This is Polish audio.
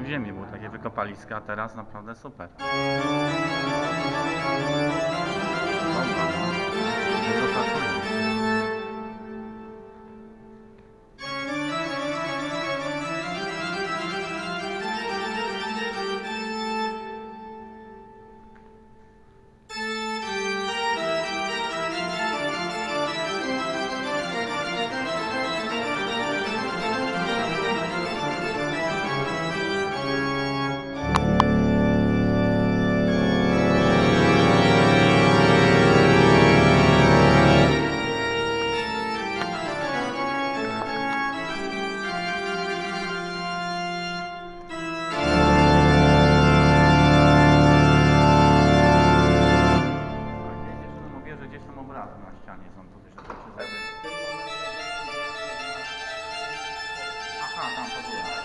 w ziemię, były takie wykopaliska, a teraz naprawdę super. Obrazy na ścianie są, to też zawie. Aha, tam to było.